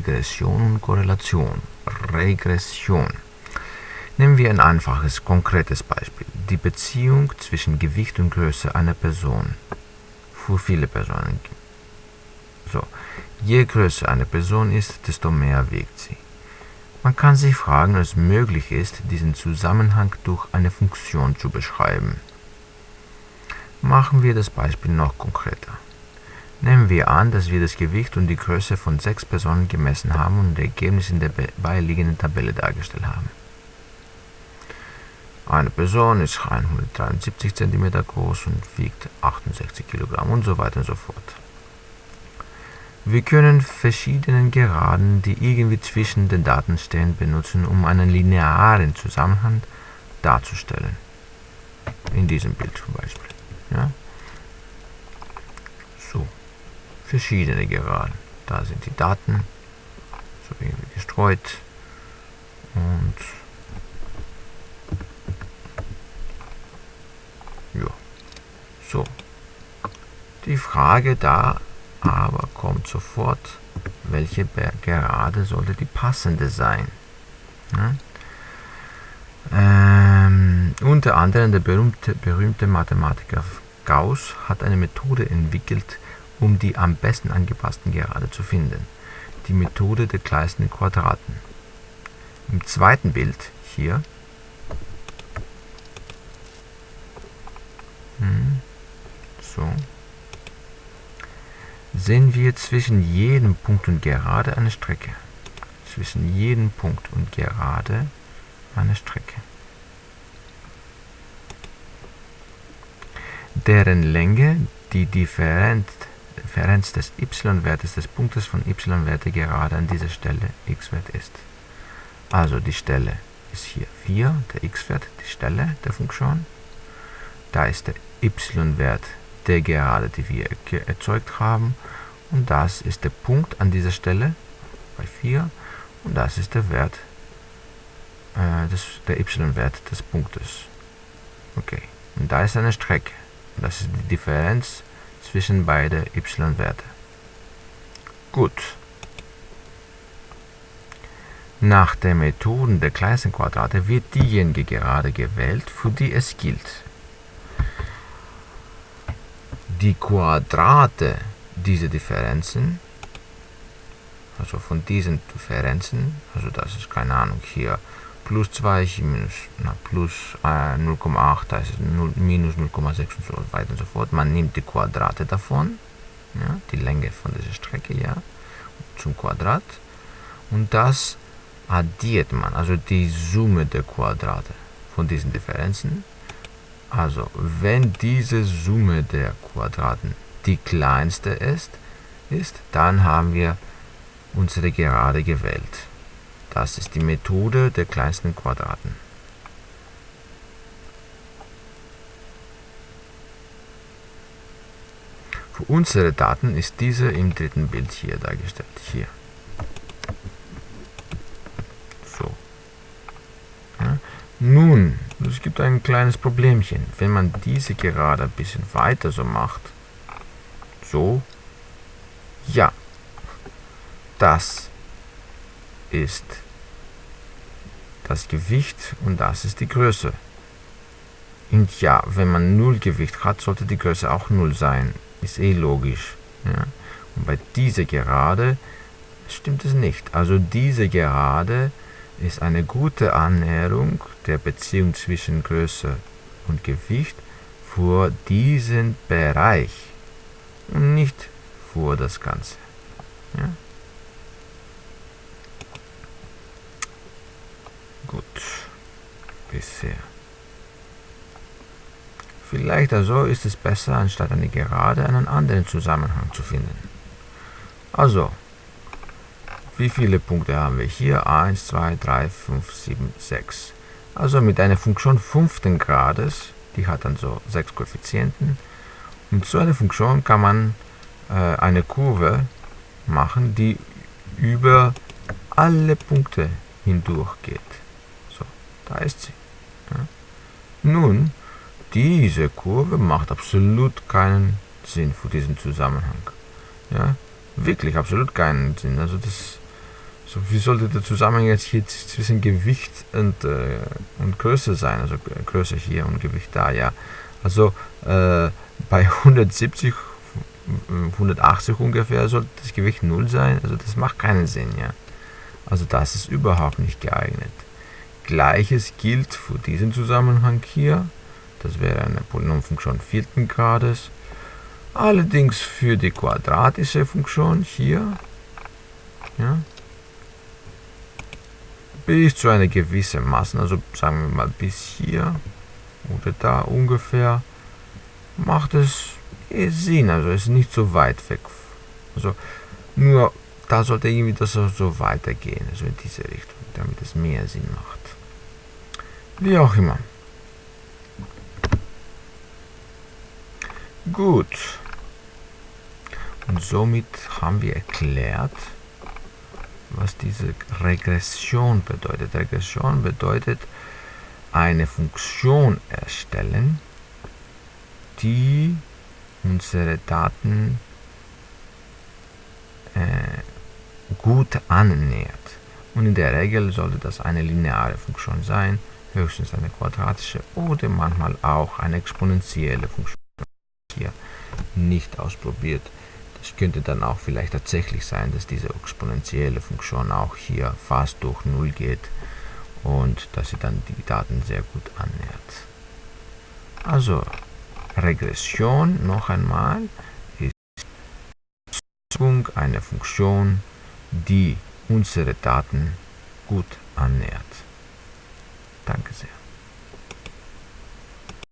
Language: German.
Regression und Korrelation. Regression. Nehmen wir ein einfaches, konkretes Beispiel. Die Beziehung zwischen Gewicht und Größe einer Person. Für viele Personen. So, je größer eine Person ist, desto mehr wiegt sie. Man kann sich fragen, ob es möglich ist, diesen Zusammenhang durch eine Funktion zu beschreiben. Machen wir das Beispiel noch konkreter. Nehmen wir an, dass wir das Gewicht und die Größe von sechs Personen gemessen haben und das Ergebnis in der beiliegenden Tabelle dargestellt haben. Eine Person ist 173 cm groß und wiegt 68 kg und so weiter und so fort. Wir können verschiedene Geraden, die irgendwie zwischen den Daten stehen, benutzen, um einen linearen Zusammenhang darzustellen. In diesem Bild zum Beispiel. Ja? So, verschiedene Geraden. Da sind die Daten, so irgendwie gestreut und ja, so. Die Frage da aber kommt sofort, welche Gerade sollte die passende sein. Ja? Ähm, unter anderem der berühmte, berühmte Mathematiker Gauss hat eine Methode entwickelt, um die am besten angepassten Gerade zu finden. Die Methode der kleinsten Quadraten. Im zweiten Bild hier hm, so sehen wir zwischen jedem Punkt und Gerade eine Strecke. Zwischen jedem Punkt und Gerade eine Strecke. Deren Länge die Differenz, Differenz des y-Wertes des Punktes von y-Werte gerade an dieser Stelle x-Wert ist. Also die Stelle ist hier 4, der x-Wert, die Stelle der Funktion. Da ist der y-Wert der Gerade, die wir erzeugt haben. Und das ist der Punkt an dieser Stelle bei 4. Und das ist der Wert, äh, des, der y-Wert des Punktes. Okay. Und da ist eine Strecke. Das ist die Differenz zwischen beiden y-Werte. Gut. Nach der Methode der kleinsten Quadrate wird diejenige Gerade gewählt, für die es gilt die Quadrate dieser Differenzen, also von diesen Differenzen, also das ist keine Ahnung hier, plus 2 minus na, plus äh, 0,8, das ist 0, minus 0,6 und so weiter und so fort. Man nimmt die Quadrate davon, ja, die Länge von dieser Strecke, ja, zum Quadrat und das addiert man, also die Summe der Quadrate von diesen Differenzen also, wenn diese Summe der Quadraten die kleinste ist, ist, dann haben wir unsere Gerade gewählt. Das ist die Methode der kleinsten Quadraten. Für unsere Daten ist diese im dritten Bild hier dargestellt. Hier. So. Ja. Nun, es gibt ein kleines Problemchen. Wenn man diese gerade ein bisschen weiter so macht, so, ja, das ist das Gewicht und das ist die Größe. Und ja, wenn man null Gewicht hat, sollte die Größe auch null sein. Ist eh logisch. Ja? Und bei dieser Gerade stimmt es nicht. Also diese Gerade ist eine gute Annäherung der Beziehung zwischen Größe und Gewicht für diesen Bereich und nicht für das Ganze. Ja? Gut, bisher. Vielleicht also ist es besser, anstatt eine Gerade einen anderen Zusammenhang zu finden. Also, wie viele Punkte haben wir hier? 1, 2, 3, 5, 7, 6. Also mit einer Funktion fünften Grades, die hat dann so 6 Koeffizienten. Und so eine Funktion kann man äh, eine Kurve machen, die über alle Punkte hindurch geht. Da ist sie. Ja. Nun, diese Kurve macht absolut keinen Sinn für diesen Zusammenhang. Ja, wirklich absolut keinen Sinn. Also das So, wie sollte der Zusammenhang jetzt hier zwischen Gewicht und, äh, und Größe sein? Also Größe hier und Gewicht da, ja. Also äh, bei 170, 180 ungefähr sollte das Gewicht 0 sein. Also das macht keinen Sinn, ja. Also das ist überhaupt nicht geeignet. Gleiches gilt für diesen Zusammenhang hier. Das wäre eine Polynomfunktion vierten Grades. Allerdings für die quadratische Funktion hier, ja, bis zu einer gewissen Masse, also sagen wir mal bis hier oder da ungefähr, macht es Sinn, also ist nicht so weit weg. Also nur da sollte irgendwie das so weitergehen, also in diese Richtung, damit es mehr Sinn macht. Wie auch immer. Gut. Und somit haben wir erklärt, was diese Regression bedeutet. Regression bedeutet eine Funktion erstellen, die unsere Daten äh, gut annähert. Und in der Regel sollte das eine lineare Funktion sein, höchstens eine quadratische oder manchmal auch eine exponentielle Funktion. Hier nicht ausprobiert. Es könnte dann auch vielleicht tatsächlich sein, dass diese exponentielle Funktion auch hier fast durch 0 geht und dass sie dann die Daten sehr gut annähert. Also Regression noch einmal ist eine Funktion, die unsere Daten gut annähert. Danke sehr.